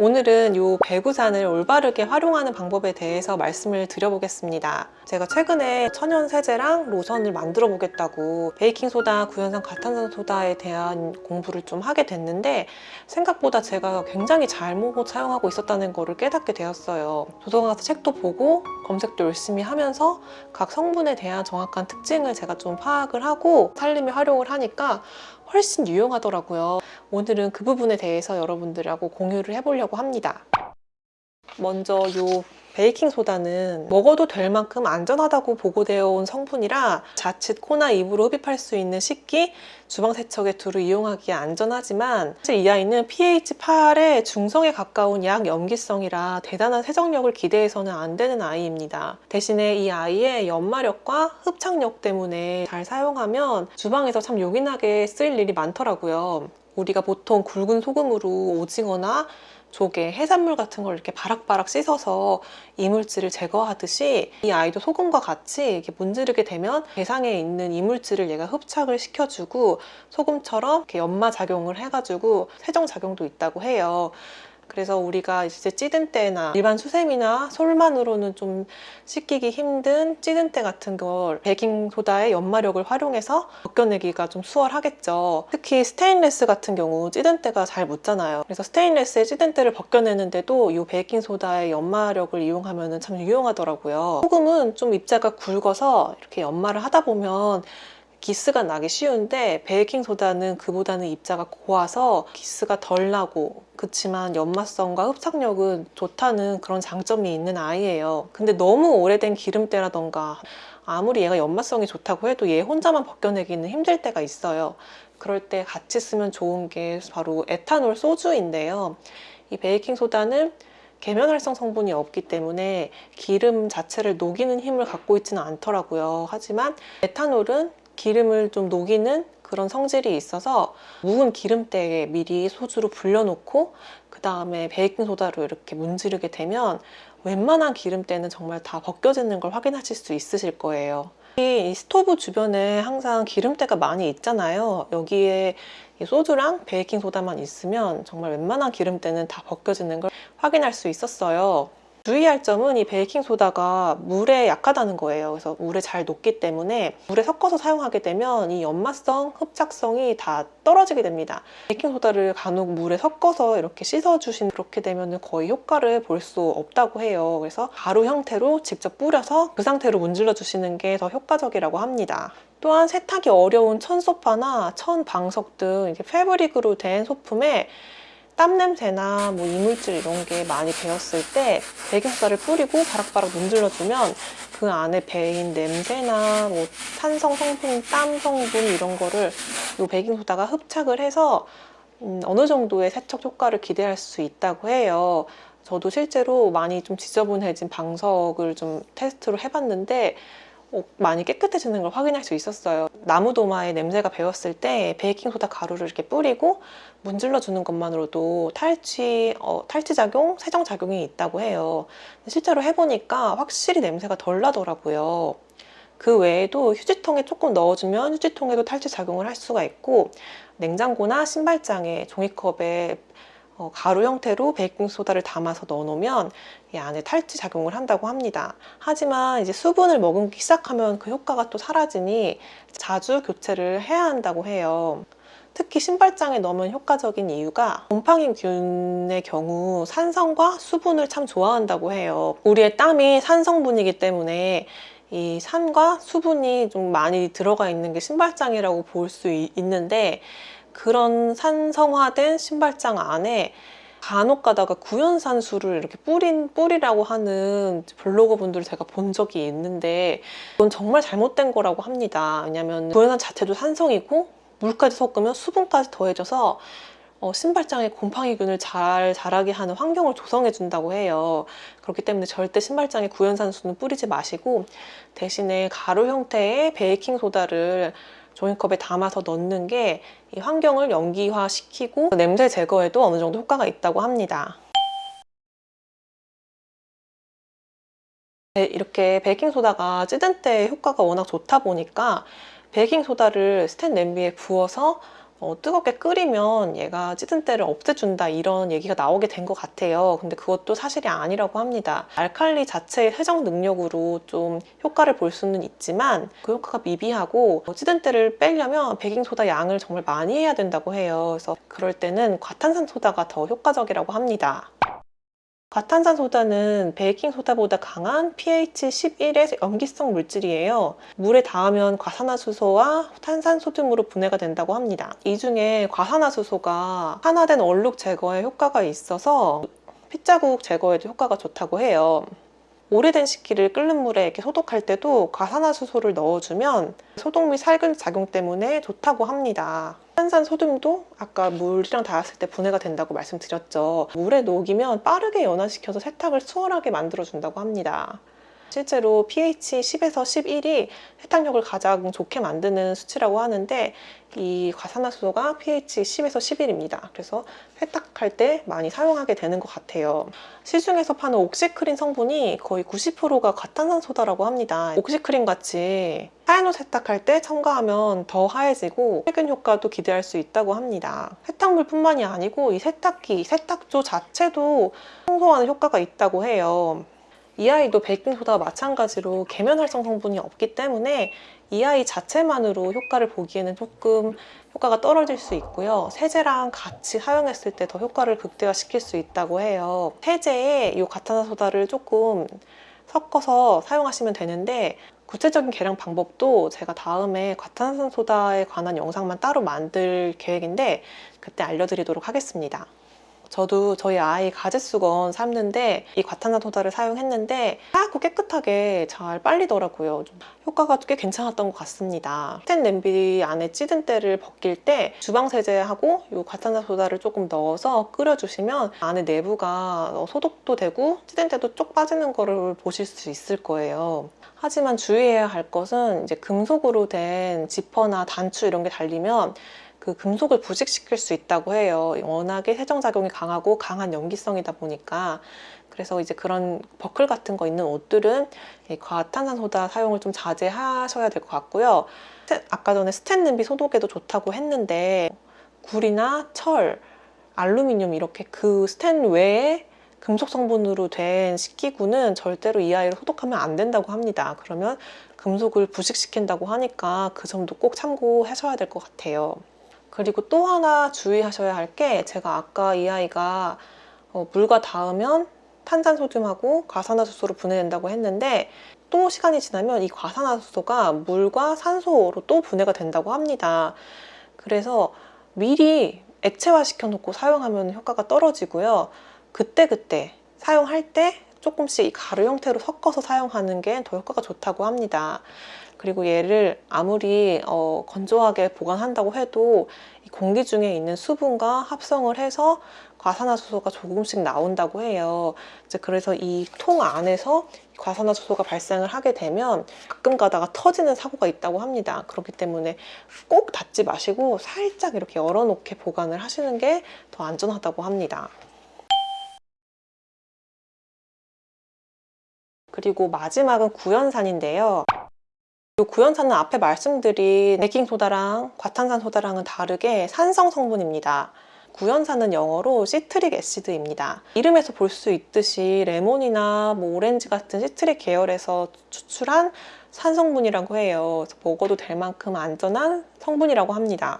오늘은 이 배구산을 올바르게 활용하는 방법에 대해서 말씀을 드려보겠습니다. 제가 최근에 천연 세제랑 로션을 만들어 보겠다고 베이킹소다, 구연산 과탄산소다에 대한 공부를 좀 하게 됐는데 생각보다 제가 굉장히 잘못 사용하고 있었다는 거를 깨닫게 되었어요. 도서관 가서 책도 보고 검색도 열심히 하면서 각 성분에 대한 정확한 특징을 제가 좀 파악을 하고 살림에 활용을 하니까 훨씬 유용하더라고요. 오늘은 그 부분에 대해서 여러분들하고 공유를 해보려고 합니다. 먼저 이 베이킹 소다는 먹어도 될 만큼 안전하다고 보고되어 온 성분이라 자칫 코나 입으로 흡입할 수 있는 식기, 주방 세척에 두루 이용하기에 안전하지만 사실 이 아이는 pH 8의 중성에 가까운 약 염기성이라 대단한 세정력을 기대해서는 안 되는 아이입니다. 대신에 이 아이의 연마력과 흡착력 때문에 잘 사용하면 주방에서 참 요긴하게 쓰일 일이 많더라고요. 우리가 보통 굵은 소금으로 오징어나 조개, 해산물 같은 걸 이렇게 바락바락 씻어서 이물질을 제거하듯이 이 아이도 소금과 같이 이렇게 문지르게 되면 대상에 있는 이물질을 얘가 흡착을 시켜주고 소금처럼 이렇게 연마 작용을 해가지고 세정 작용도 있다고 해요. 그래서 우리가 이제 찌든 때나 일반 수세미나 솔만으로는 좀 씻기기 힘든 찌든 때 같은 걸 베이킹소다의 연마력을 활용해서 벗겨내기가 좀 수월하겠죠. 특히 스테인레스 같은 경우 찌든 때가 잘 묻잖아요. 그래서 스테인레스의 찌든 때를 벗겨내는데도 이 베이킹소다의 연마력을 이용하면 참 유용하더라고요. 소금은 좀 입자가 굵어서 이렇게 연마를 하다 보면 기스가 나기 쉬운데 베이킹소다는 그보다는 입자가 고와서 기스가 덜 나고 그렇지만 연마성과 흡착력은 좋다는 그런 장점이 있는 아이예요. 근데 너무 오래된 기름때라던가 아무리 얘가 연마성이 좋다고 해도 얘 혼자만 벗겨내기는 힘들 때가 있어요. 그럴 때 같이 쓰면 좋은 게 바로 에탄올 소주인데요. 이 베이킹소다는 계면활성 성분이 없기 때문에 기름 자체를 녹이는 힘을 갖고 있지는 않더라고요. 하지만 에탄올은 기름을 좀 녹이는 그런 성질이 있어서 묵은 기름때에 미리 소주로 불려놓고 그 다음에 베이킹소다로 이렇게 문지르게 되면 웬만한 기름때는 정말 다 벗겨지는 걸 확인하실 수 있으실 거예요. 이 스토브 주변에 항상 기름때가 많이 있잖아요. 여기에 소주랑 베이킹소다만 있으면 정말 웬만한 기름때는 다 벗겨지는 걸 확인할 수 있었어요 주의할 점은 이 베이킹 소다가 물에 약하다는 거예요. 그래서 물에 잘 녹기 때문에 물에 섞어서 사용하게 되면 이 연마성, 흡착성이 다 떨어지게 됩니다. 베이킹 소다를 간혹 물에 섞어서 이렇게 씻어 주신 그렇게 되면 거의 효과를 볼 수 없다고 해요. 그래서 가루 형태로 직접 뿌려서 그 상태로 문질러 주시는 게 더 효과적이라고 합니다. 또한 세탁이 어려운 천 소파나 천 방석 등 이렇게 패브릭으로 된 소품에 땀 냄새나 뭐 이물질 이런 게 많이 배었을 때 베이킹소다를 뿌리고 바락바락 문질러주면 그 안에 배인 냄새나 뭐 탄성 성분, 땀 성분 이런 거를 이 베이킹소다가 흡착을 해서 음, 어느 정도의 세척 효과를 기대할 수 있다고 해요. 저도 실제로 많이 좀 지저분해진 방석을 좀 테스트로 해봤는데 어, 많이 깨끗해지는 걸 확인할 수 있었어요. 나무 도마에 냄새가 배었을 때 베이킹소다 가루를 이렇게 뿌리고 문질러 주는 것만으로도 탈취, 어, 탈취작용, 세정작용이 있다고 해요. 실제로 해보니까 확실히 냄새가 덜 나더라고요. 그 외에도 휴지통에 조금 넣어주면 휴지통에도 탈취작용을 할 수가 있고 냉장고나 신발장에 종이컵에 어, 가루 형태로 베이킹소다를 담아서 넣어놓으면 이 안에 탈취 작용을 한다고 합니다. 하지만 이제 수분을 머금기 시작하면 그 효과가 또 사라지니 자주 교체를 해야 한다고 해요. 특히 신발장에 넣으면 효과적인 이유가 곰팡이균의 경우 산성과 수분을 참 좋아한다고 해요. 우리의 땀이 산성분이기 때문에 이 산과 수분이 좀 많이 들어가 있는 게 신발장이라고 볼 수 있는데 그런 산성화된 신발장 안에 간혹 가다가 구연산수를 이렇게 뿌린 뿌리라고 하는 블로거 분들을 제가 본 적이 있는데 그건 정말 잘못된 거라고 합니다. 왜냐면 구연산 자체도 산성이고 물까지 섞으면 수분까지 더해져서 어, 신발장에 곰팡이균을 잘 자라게 하는 환경을 조성해 준다고 해요. 그렇기 때문에 절대 신발장에 구연산수는 뿌리지 마시고 대신에 가루 형태의 베이킹소다를 종이컵에 담아서 넣는 게 이 환경을 연기화 시키고 냄새 제거에도 어느 정도 효과가 있다고 합니다. 네, 이렇게 베이킹소다가 찌든 때 효과가 워낙 좋다 보니까 베이킹소다를 스텐 냄비에 부어서 어, 뜨겁게 끓이면 얘가 찌든 때를 없애준다 이런 얘기가 나오게 된 것 같아요. 근데 그것도 사실이 아니라고 합니다. 알칼리 자체의 세정 능력으로 좀 효과를 볼 수는 있지만 그 효과가 미비하고 어, 찌든 때를 빼려면 베킹소다 양을 정말 많이 해야 된다고 해요. 그래서 그럴 때는 과탄산 소다가 더 효과적이라고 합니다. 과탄산소다는 베이킹소다보다 강한 pH 11의 염기성 물질이에요. 물에 닿으면 과산화수소와 탄산소듐으로 분해가 된다고 합니다. 이 중에 과산화수소가 산화된 얼룩 제거에 효과가 있어서 핏자국 제거에도 효과가 좋다고 해요. 오래된 식기를 끓는 물에 이렇게 소독할 때도 과산화수소를 넣어주면 소독 및 살균 작용 때문에 좋다고 합니다. 탄산 소듐도 아까 물이랑 닿았을 때 분해가 된다고 말씀드렸죠. 물에 녹이면 빠르게 연화시켜서 세탁을 수월하게 만들어준다고 합니다. 실제로 pH 10에서 11이 세탁력을 가장 좋게 만드는 수치라고 하는데 이 과산화수소가 pH 10에서 11입니다. 그래서 세탁할 때 많이 사용하게 되는 것 같아요. 시중에서 파는 옥시크린 성분이 거의 90%가 과탄산소다라고 합니다. 옥시크림 같이 하얀 옷 세탁할 때 첨가하면 더 하얘지고 세균 효과도 기대할 수 있다고 합니다. 세탁물뿐만이 아니고 이 세탁기, 세탁조 자체도 청소하는 효과가 있다고 해요. 이 아이도 베이킹소다와 마찬가지로 계면 활성 성분이 없기 때문에 이 아이 자체만으로 효과를 보기에는 조금 효과가 떨어질 수 있고요. 세제랑 같이 사용했을 때 더 효과를 극대화시킬 수 있다고 해요. 세제에 이 과탄산소다를 조금 섞어서 사용하시면 되는데 구체적인 계량 방법도 제가 다음에 과탄산소다에 관한 영상만 따로 만들 계획인데 그때 알려드리도록 하겠습니다. 저도 저희 아이 가제수건 삶는데 이 과탄산소다를 사용했는데 하얗고 깨끗하게 잘 빨리더라고요. 좀 효과가 꽤 괜찮았던 것 같습니다. 스텐 냄비 안에 찌든 때를 벗길 때 주방 세제하고 이 과탄산소다를 조금 넣어서 끓여주시면 안에 내부가 소독도 되고 찌든 때도 쪽 빠지는 거를 보실 수 있을 거예요. 하지만 주의해야 할 것은 이제 금속으로 된 지퍼나 단추 이런 게 달리면 그 금속을 부식시킬 수 있다고 해요. 워낙에 세정작용이 강하고 강한 염기성이다 보니까 그래서 이제 그런 버클 같은 거 있는 옷들은 과탄산소다 사용을 좀 자제하셔야 될 것 같고요. 아까 전에 스텐 냄비 소독에도 좋다고 했는데 굴이나 철, 알루미늄 이렇게 그 스텐 외에 금속 성분으로 된 식기구는 절대로 이 아이를 소독하면 안 된다고 합니다. 그러면 금속을 부식시킨다고 하니까 그 점도 꼭 참고하셔야 될 것 같아요. 그리고 또 하나 주의하셔야 할 게 제가 아까 이 아이가 어, 물과 닿으면 탄산소듐하고 과산화수소로 분해된다고 했는데 또 시간이 지나면 이 과산화수소가 물과 산소로 또 분해가 된다고 합니다. 그래서 미리 액체화 시켜놓고 사용하면 효과가 떨어지고요. 그때그때 사용할 때 조금씩 가루 형태로 섞어서 사용하는 게 더 효과가 좋다고 합니다. 그리고 얘를 아무리 어, 건조하게 보관한다고 해도 공기 중에 있는 수분과 합성을 해서 과산화수소가 조금씩 나온다고 해요. 이제 그래서 이 통 안에서 과산화수소가 발생을 하게 되면 가끔 가다가 터지는 사고가 있다고 합니다. 그렇기 때문에 꼭 닫지 마시고 살짝 이렇게 열어놓게 보관을 하시는 게 더 안전하다고 합니다. 그리고 마지막은 구연산인데요. 이 구연산은 앞에 말씀드린 베이킹소다랑 과탄산소다랑은 다르게 산성 성분입니다. 구연산은 영어로 citric acid입니다. 이름에서 볼 수 있듯이 레몬이나 뭐 오렌지 같은 citric 계열에서 추출한 산성분이라고 해요. 먹어도 될 만큼 안전한 성분이라고 합니다.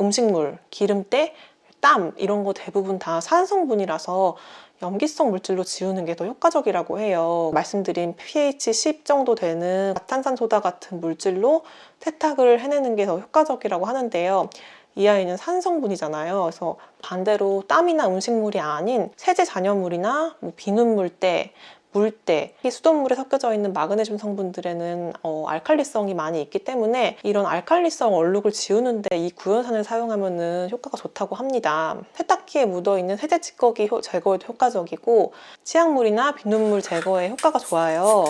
음식물, 기름때, 땀 이런 거 대부분 다 산성분이라서 염기성 물질로 지우는 게 더 효과적이라고 해요. 말씀드린 pH 10 정도 되는 탄산소다 같은 물질로 세탁을 해내는 게 더 효과적이라고 하는데요. 이 아이는 산성분이잖아요. 그래서 반대로 땀이나 음식물이 아닌 세제 잔여물이나 뭐 비눗물때 물때 이 수돗물에 섞여져 있는 마그네슘 성분들에는 어, 알칼리성이 많이 있기 때문에 이런 알칼리성 얼룩을 지우는데 이 구연산을 사용하면 효과가 좋다고 합니다. 세탁기에 묻어있는 세제 찌꺼기 제거에도 효과적이고 치약물이나 비눗물 제거에 효과가 좋아요.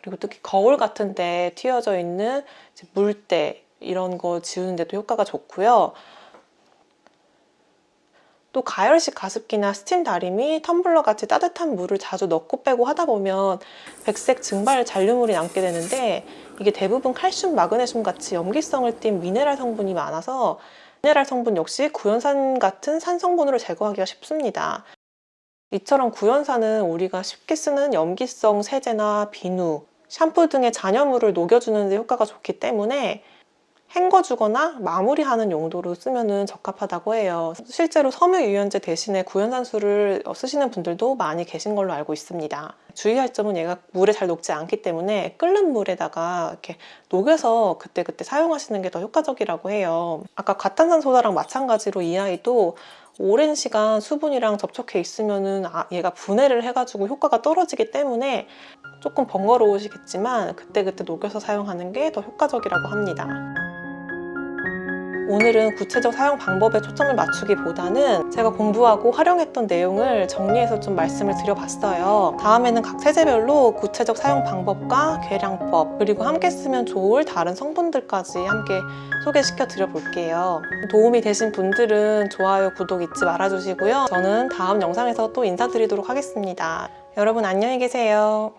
그리고 특히 거울 같은 데 튀어져 있는 물때 이런 거 지우는데도 효과가 좋고요. 또 가열식 가습기나 스팀 다리미, 텀블러 같이 따뜻한 물을 자주 넣고 빼고 하다 보면 백색 증발 잔류물이 남게 되는데 이게 대부분 칼슘, 마그네슘 같이 염기성을 띤 미네랄 성분이 많아서 미네랄 성분 역시 구연산 같은 산 성분으로 제거하기가 쉽습니다. 이처럼 구연산은 우리가 쉽게 쓰는 염기성 세제나 비누, 샴푸 등의 잔여물을 녹여주는 데 효과가 좋기 때문에 헹궈주거나 마무리하는 용도로 쓰면 적합하다고 해요. 실제로 섬유 유연제 대신에 구연산수를 쓰시는 분들도 많이 계신 걸로 알고 있습니다. 주의할 점은 얘가 물에 잘 녹지 않기 때문에 끓는 물에다가 이렇게 녹여서 그때그때 사용하시는 게 더 효과적이라고 해요. 아까 과탄산소다랑 마찬가지로 이 아이도 오랜 시간 수분이랑 접촉해 있으면은 아, 얘가 분해를 해가지고 효과가 떨어지기 때문에 조금 번거로우시겠지만 그때그때 녹여서 사용하는 게 더 효과적이라고 합니다. 오늘은 구체적 사용 방법에 초점을 맞추기보다는 제가 공부하고 활용했던 내용을 정리해서 좀 말씀을 드려봤어요. 다음에는 각 세제별로 구체적 사용 방법과 계량법 그리고 함께 쓰면 좋을 다른 성분들까지 함께 소개시켜 드려볼게요. 도움이 되신 분들은 좋아요, 구독 잊지 말아주시고요. 저는 다음 영상에서 또 인사드리도록 하겠습니다. 여러분 안녕히 계세요.